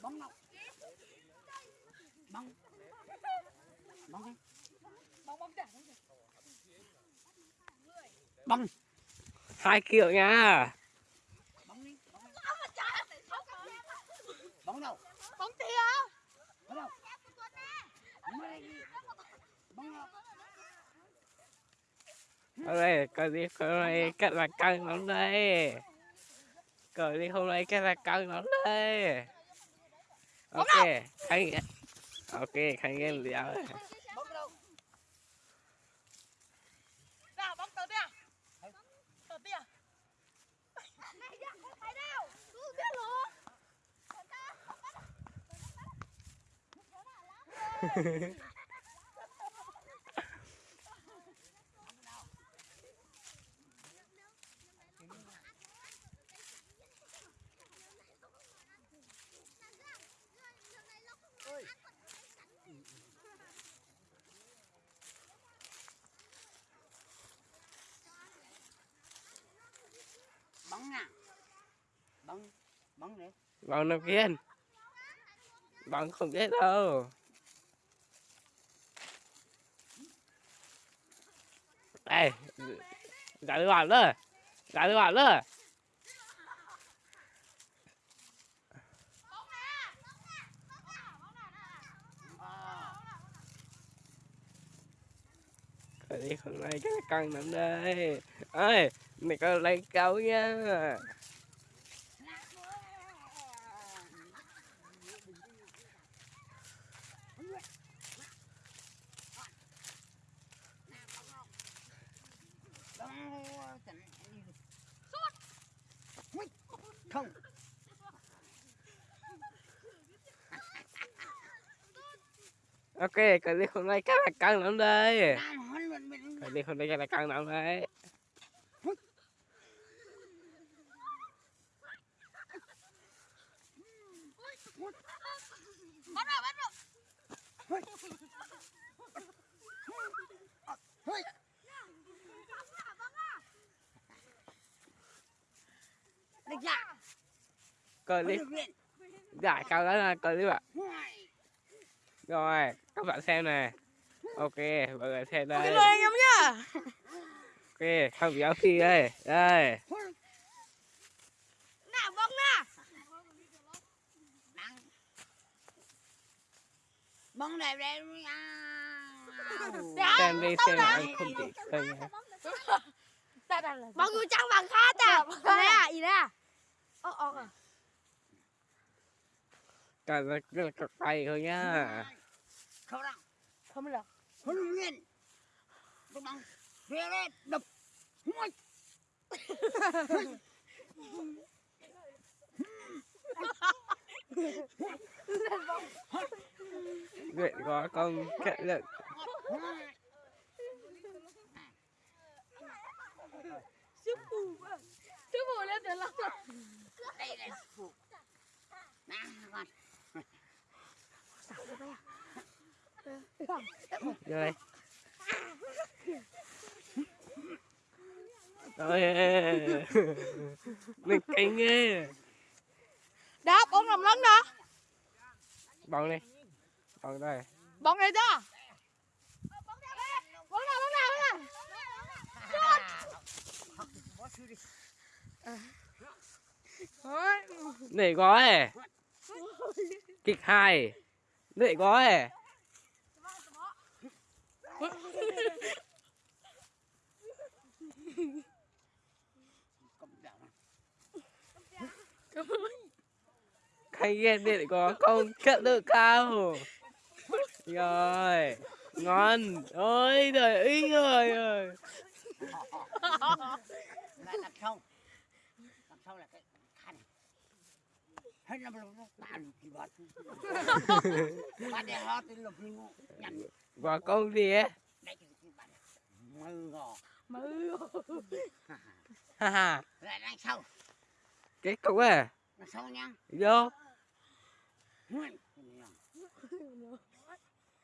bóng đâu bóng. Bóng đi bóng. Bóng trả bóng hai kiểu nha. Bóng đi. Bóng đâu? Bóng tia bóng đâu? Bóng đây đâu ở đây cờ đi hôm nay cách là cân lắm đây cờ đi hôm nay cách là cân lắm đây ok khánh ok khánh em liệu bóng đâu nào bóng tờ tia tờ tia bóng nè bóng bạn nào kiên bằng không biết đâu. Đây giải được bạn nữa. Giải được bạn nữa. Cái đi hôm nay cái căng nằm đây. Ơi mày có lấy câu nha. Không? Ok cái đi hôm nay cái là căng lắm đây. Đi hôm nay cái là căng lắm đấy luyện. giải cao đó là bạn Hoài. rồi các bạn xem này. Ok mọi người xem đây. lời anh em nhá. Ok không béo phi đây. Đây. Nào bóng nè. Bóng đẹp đẹp nha. xem đi xem lại anh không khơi nha. Bóng cứ trắng bằng khác à nè ý nè ơ à cả là là cực tay thôi nhá Không đâu. không được Huấn luyện. Tôi bằng. Về đây đập. Hoài. luyện có con cậy luyện Hoài. sư phụ sư phụ lên từ lâu rồi Đây này. Phụ. Nè con. Vô đây mình cánh nghe đó bóng làm lớn đó. Bóng đi. Bóng đây. Bóng này đó. Bóng nào bóng nào bóng nào. Thôi. để gói. Kịch hai để quá Cầm. Khánh ghen để có à? công cận được cao rồi, ngon. Ôi trời ơi rồi rồi lại đặt không đặt sau là cái khăn hết năm lúc nó tàn kỳ vật bạn để họ tên lục lưu nhận và con gì ấy đây cái cái bạn mơ gò mơ ha ha lại đằng cái cục à đằng sâu nha vô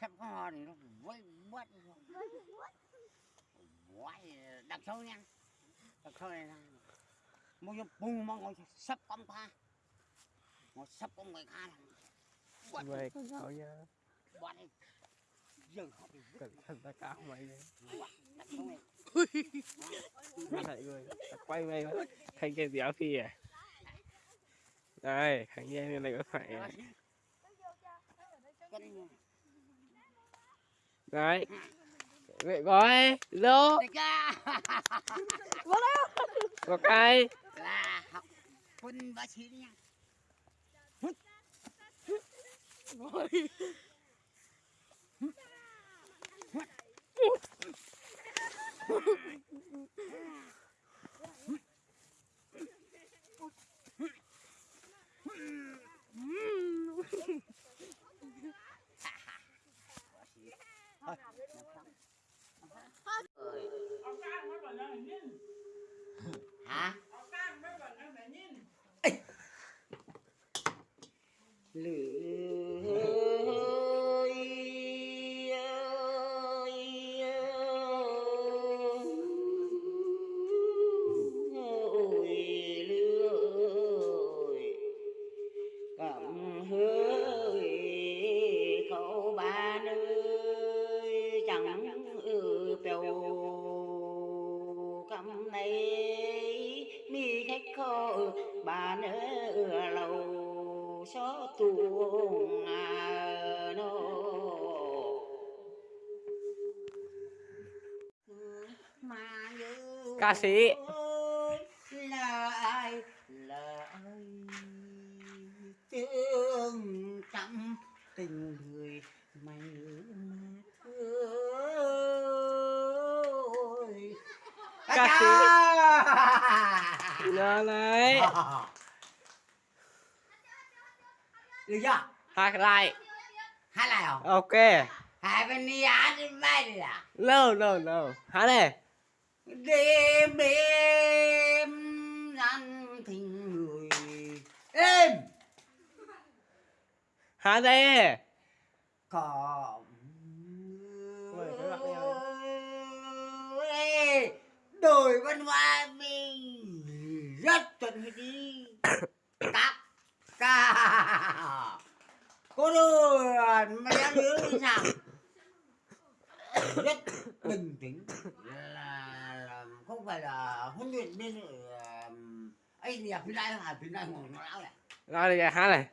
sắp có hòn thì nó vây bớt quay đằng sâu nha đằng sâu này mua cho bung mong sắp công pha sắp công người khác cậu nha bọn này dừng họ bị cẩn thận ta cao mày lại người quay mày mà thành cái déo phi à? Đây thằng nghe này có phải à? đấy. Vậy gói lô. Có cái. Là học quân bác sĩ nha hả Ca sĩ. là là ai? Thương trăm tình người mày ơi Ca sĩ. nó đấy được chưa? Hát lại hai lại không ok. Hai bên đi hát đi bay đi à? No no no. Hát này đêm đêm gian tình người êm! Hát đây có Ê, đổi văn hóa mình rất chuẩn đi. Các ca cô đơn mà đang nhớ như sao rất bình tĩnh không phải là huấn luyện bên ờ, ấy gì à phía đây à phía đây ngồi nó lão này. Nói đi hát này.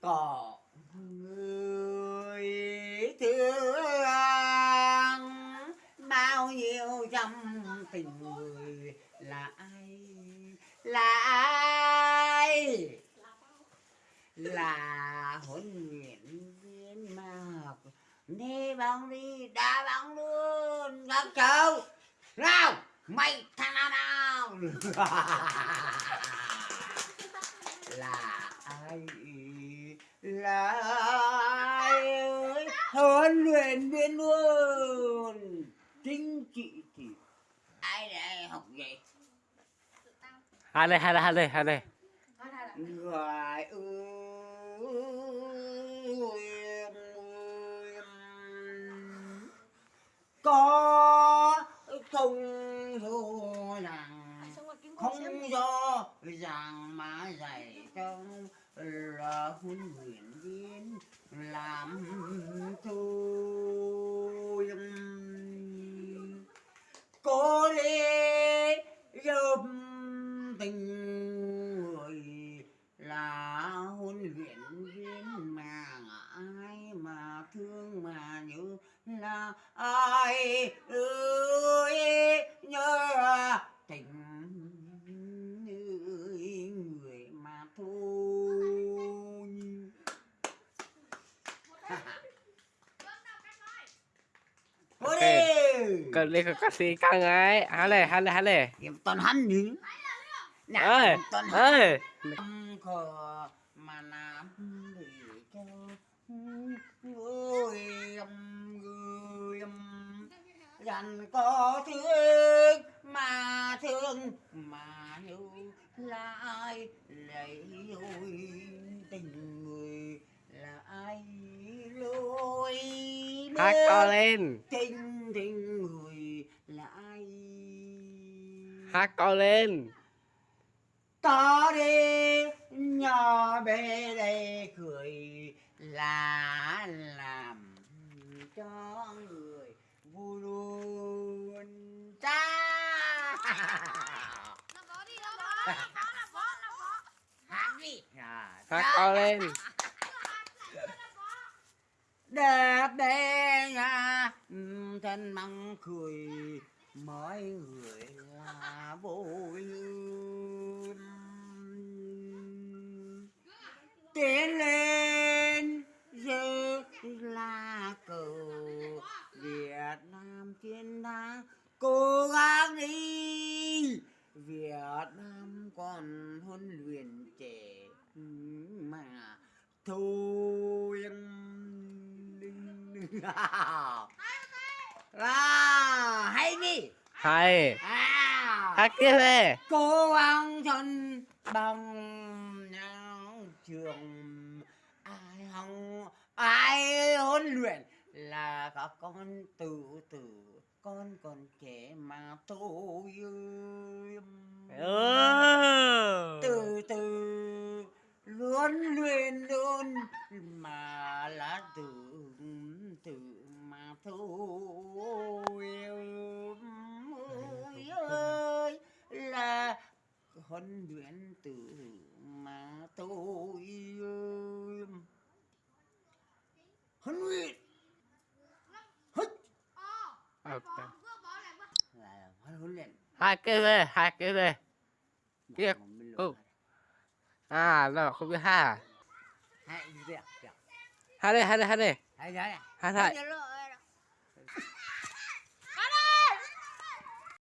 Có người thương bao nhiêu trăm tình người là ai? Là ai? Là huấn luyện viên mà học đi bóng đi đá bóng luôn. Các cháu nào mày thằng nào nào? Là ai? Là ai ơi? Huấn luyện viên luôn. Chính trị thì ai để học vậy? Hát đây hát đây hát đây hát đây ơi có không rồi rằng không do rằng mà dạy cho là huấn luyện viên làm thôi cô đi giúp tình người là huấn luyện viên mà ai mà thương mà nhớ là ai ơi nhớ tình người người mà thôi Thôi Ok. Ca sĩ căng ấy. Hát này hát này hát này Kiếm toàn hắn nhỉ? Nè, ơi toàn hắn. ơi Tâm khờ mà làm để cho người người dành có thương mà thương mà yêu là ai? Lấy ôi tình người là ai? Lối hát to lên. tình tình người là ai hát to lên. Ta đi nhà bé đây cười là làm cho người vui luôn cha. Hát đi. Hát to lên. Đẹp đẽ nha thân măng cười mọi người là vui lương tiến lên giơ lá cờ. Việt Nam chiến thắng cố gắng đi. Việt Nam còn huấn luyện trẻ mà thôi. À, hay đi ใช่ hát tiếp về cô ăn chân bằng nhau trường. Ai không ai huấn luyện là các con tự tử con còn trẻ mà tôi ừ. từ từ luôn luyện luôn mà là tự tự mà thôi huấn luyện tử mà tôi huấn luyện. Hết ờ, ok. Huấn luyện. Hai cái về hai cái về kia dạ, ừ. à là không biết hai à? Hai đây dạ. hai đây hai đây hai đây hai đây